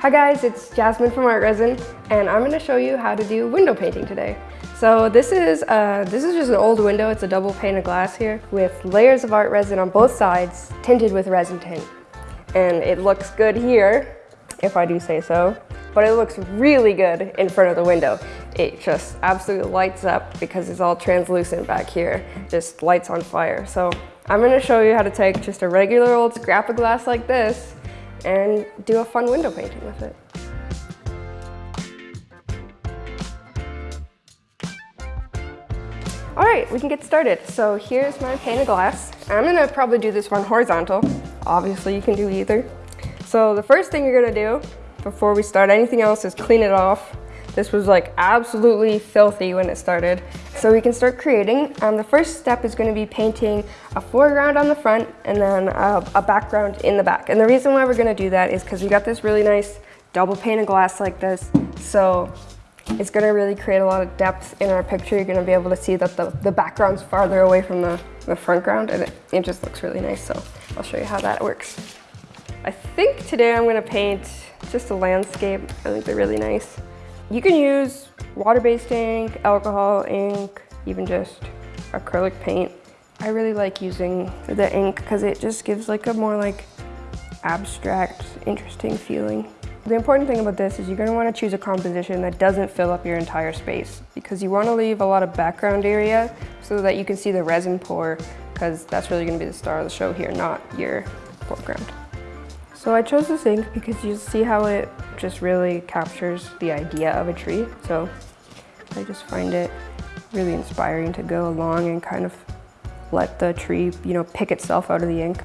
Hi guys, it's Jasmine from ArtResin, and I'm going to show you how to do window painting today. So this is uh, this is just an old window. It's a double pane of glass here with layers of art resin on both sides, tinted with resin tint. And it looks good here, if I do say so, but it looks really good in front of the window. It just absolutely lights up because it's all translucent back here, just lights on fire. So I'm going to show you how to take just a regular old scrap of glass like this and do a fun window painting with it. All right, we can get started. So here's my pane of glass. I'm gonna probably do this one horizontal. Obviously you can do either. So the first thing you're gonna do before we start anything else is clean it off. This was like absolutely filthy when it started. So we can start creating. Um, the first step is gonna be painting a foreground on the front and then a, a background in the back. And the reason why we're gonna do that is because we got this really nice double pane of glass like this. So it's gonna really create a lot of depth in our picture. You're gonna be able to see that the, the background's farther away from the, the front ground and it, it just looks really nice. So I'll show you how that works. I think today I'm gonna paint just a landscape. I think they're really nice. You can use water-based ink, alcohol ink, even just acrylic paint. I really like using the ink because it just gives like a more like abstract, interesting feeling. The important thing about this is you're gonna wanna choose a composition that doesn't fill up your entire space because you wanna leave a lot of background area so that you can see the resin pour because that's really gonna be the star of the show here, not your foreground. So I chose this ink because you see how it just really captures the idea of a tree. So I just find it really inspiring to go along and kind of let the tree, you know, pick itself out of the ink.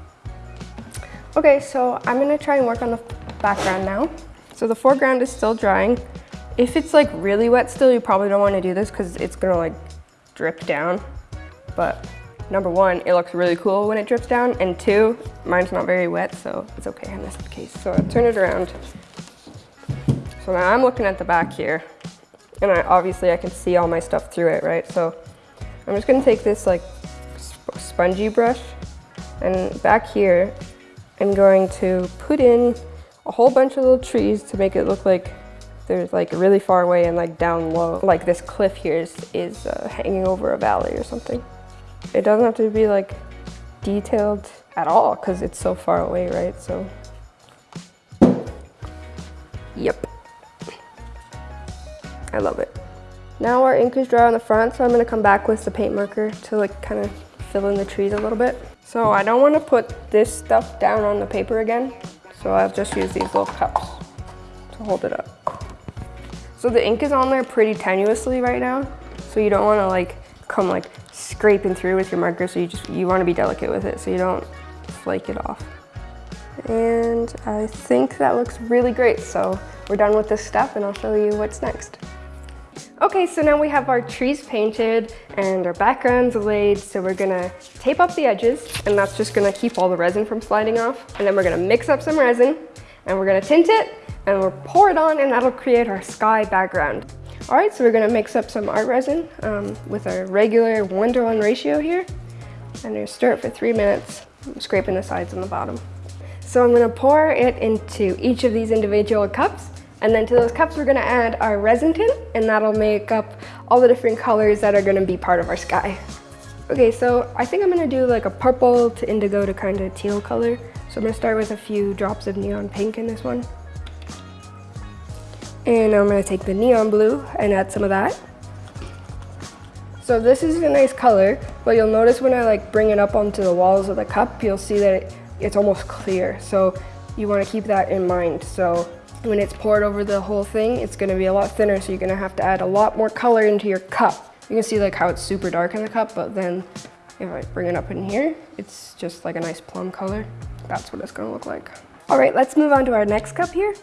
Okay, so I'm gonna try and work on the background now. So the foreground is still drying. If it's like really wet still, you probably don't wanna do this because it's gonna like drip down. But number one, it looks really cool when it drips down. And two, mine's not very wet, so it's okay I in this case. So I turn it around. So now I'm looking at the back here and I, obviously I can see all my stuff through it, right? So I'm just gonna take this like sp spongy brush and back here, I'm going to put in a whole bunch of little trees to make it look like there's like really far away and like down low. Like this cliff here is, is uh, hanging over a valley or something. It doesn't have to be like detailed at all because it's so far away, right? So, yep. I love it. Now our ink is dry on the front, so I'm gonna come back with the paint marker to like kind of fill in the trees a little bit. So I don't wanna put this stuff down on the paper again, so I'll just use these little cups to hold it up. So the ink is on there pretty tenuously right now, so you don't wanna like come like scraping through with your marker, so you just, you wanna be delicate with it so you don't flake it off. And I think that looks really great, so we're done with this step and I'll show you what's next. Okay, so now we have our trees painted and our backgrounds laid, so we're gonna tape up the edges, and that's just gonna keep all the resin from sliding off. And then we're gonna mix up some resin, and we're gonna tint it, and we'll pour it on, and that'll create our sky background. All right, so we're gonna mix up some art resin um, with our regular one to one ratio here. And we're stir it for three minutes, scraping the sides and the bottom. So I'm gonna pour it into each of these individual cups, and then to those cups, we're gonna add our resin tint and that'll make up all the different colors that are gonna be part of our sky. Okay, so I think I'm gonna do like a purple to indigo to kind of teal color. So I'm gonna start with a few drops of neon pink in this one. And I'm gonna take the neon blue and add some of that. So this is a nice color, but you'll notice when I like bring it up onto the walls of the cup, you'll see that it, it's almost clear. So you wanna keep that in mind. So when it's poured over the whole thing, it's gonna be a lot thinner, so you're gonna have to add a lot more color into your cup. You can see like how it's super dark in the cup, but then if I bring it up in here, it's just like a nice plum color. That's what it's gonna look like. All right, let's move on to our next cup here.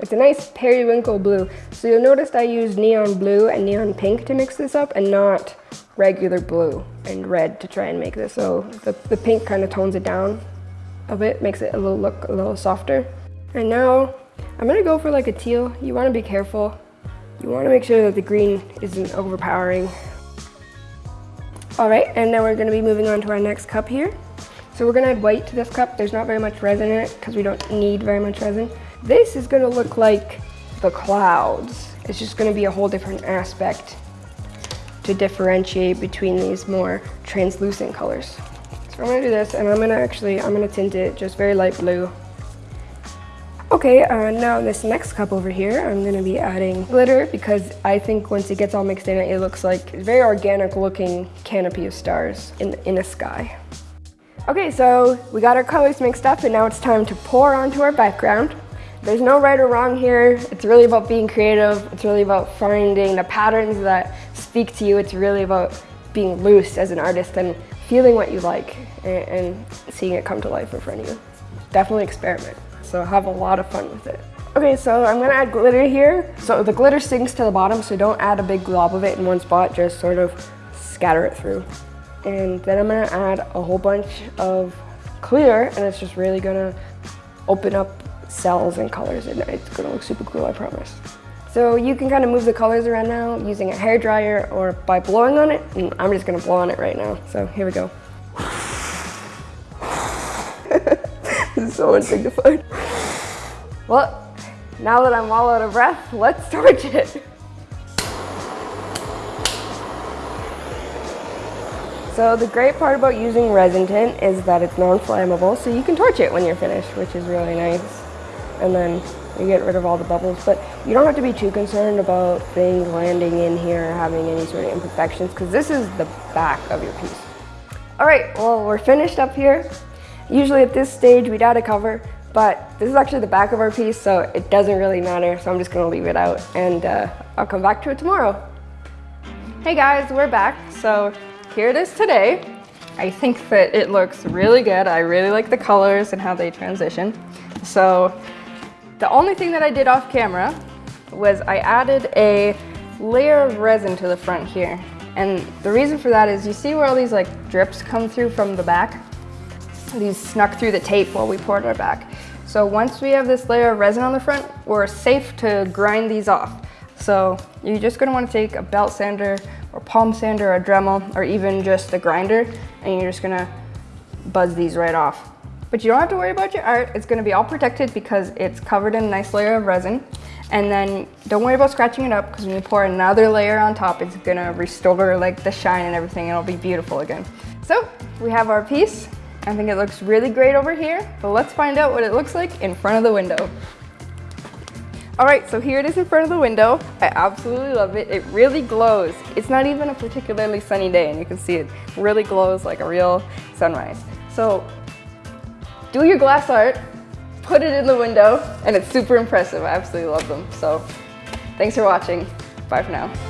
It's a nice periwinkle blue. So you'll notice I used neon blue and neon pink to mix this up and not regular blue and red to try and make this. So the, the pink kind of tones it down a bit, makes it a little look a little softer. And now I'm gonna go for like a teal. You wanna be careful. You wanna make sure that the green isn't overpowering. All right, and now we're gonna be moving on to our next cup here. So we're gonna add white to this cup. There's not very much resin in it because we don't need very much resin. This is gonna look like the clouds. It's just gonna be a whole different aspect to differentiate between these more translucent colors. So I'm gonna do this and I'm gonna actually, I'm gonna tint it just very light blue. Okay, uh, now this next cup over here, I'm gonna be adding glitter because I think once it gets all mixed in, it looks like a very organic looking canopy of stars in, in a sky. Okay, so we got our colors mixed up and now it's time to pour onto our background. There's no right or wrong here. It's really about being creative. It's really about finding the patterns that speak to you. It's really about being loose as an artist and feeling what you like and, and seeing it come to life in front of you. Definitely experiment. So have a lot of fun with it. Okay, so I'm gonna add glitter here. So the glitter sinks to the bottom, so don't add a big glob of it in one spot, just sort of scatter it through. And then I'm gonna add a whole bunch of clear, and it's just really gonna open up cells and colors and it's gonna look super cool, I promise. So you can kind of move the colors around now using a hair dryer or by blowing on it. And I'm just gonna blow on it right now. So here we go. this is so undignified. Well, now that I'm all out of breath, let's torch it. So the great part about using resin tint is that it's non-flammable, so you can torch it when you're finished, which is really nice and then you get rid of all the bubbles. But you don't have to be too concerned about things landing in here or having any sort of imperfections because this is the back of your piece. All right, well, we're finished up here. Usually at this stage, we'd add a cover, but this is actually the back of our piece, so it doesn't really matter. So I'm just gonna leave it out and uh, I'll come back to it tomorrow. Hey guys, we're back. So here it is today. I think that it looks really good. I really like the colors and how they transition. So the only thing that I did off camera was I added a layer of resin to the front here. And the reason for that is you see where all these like drips come through from the back? These snuck through the tape while we poured our back. So once we have this layer of resin on the front, we're safe to grind these off. So you're just gonna wanna take a belt sander or palm sander or a Dremel or even just a grinder and you're just gonna buzz these right off. But you don't have to worry about your art. It's gonna be all protected because it's covered in a nice layer of resin. And then don't worry about scratching it up because when you pour another layer on top, it's gonna restore like the shine and everything. It'll be beautiful again. So we have our piece. I think it looks really great over here, but let's find out what it looks like in front of the window. All right, so here it is in front of the window. I absolutely love it. It really glows. It's not even a particularly sunny day and you can see it really glows like a real sunrise. So do your glass art, put it in the window, and it's super impressive. I absolutely love them. So thanks for watching. Bye for now.